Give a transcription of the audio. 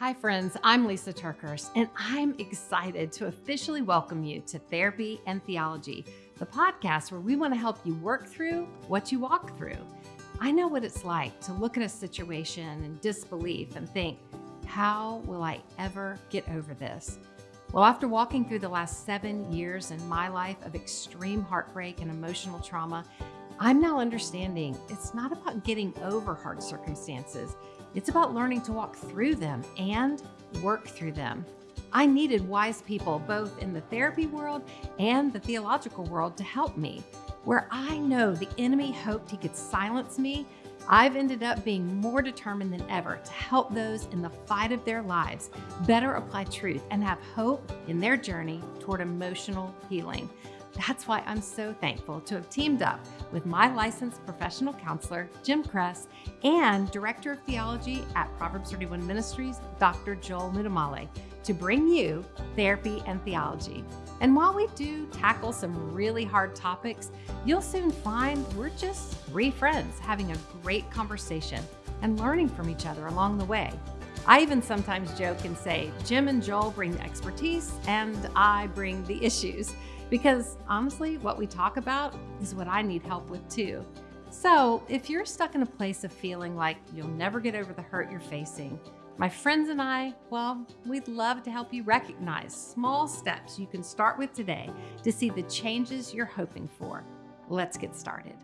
Hi, friends. I'm Lisa TerKeurst, and I'm excited to officially welcome you to Therapy and Theology, the podcast where we want to help you work through what you walk through. I know what it's like to look at a situation in disbelief and think, how will I ever get over this? Well, after walking through the last seven years in my life of extreme heartbreak and emotional trauma, I'm now understanding it's not about getting over hard circumstances. It's about learning to walk through them and work through them. I needed wise people both in the therapy world and the theological world to help me. Where I know the enemy hoped he could silence me, I've ended up being more determined than ever to help those in the fight of their lives better apply truth and have hope in their journey toward emotional healing. That's why I'm so thankful to have teamed up with my licensed professional counselor, Jim Cress, and Director of Theology at Proverbs 31 Ministries, Dr. Joel Muddamalle, to bring you therapy and theology. And while we do tackle some really hard topics, you'll soon find we're just three friends having a great conversation and learning from each other along the way. I even sometimes joke and say, Jim and Joel bring the expertise and I bring the issues. Because honestly, what we talk about is what I need help with too. So if you're stuck in a place of feeling like you'll never get over the hurt you're facing, my friends and I, well, we'd love to help you recognize small steps you can start with today to see the changes you're hoping for. Let's get started.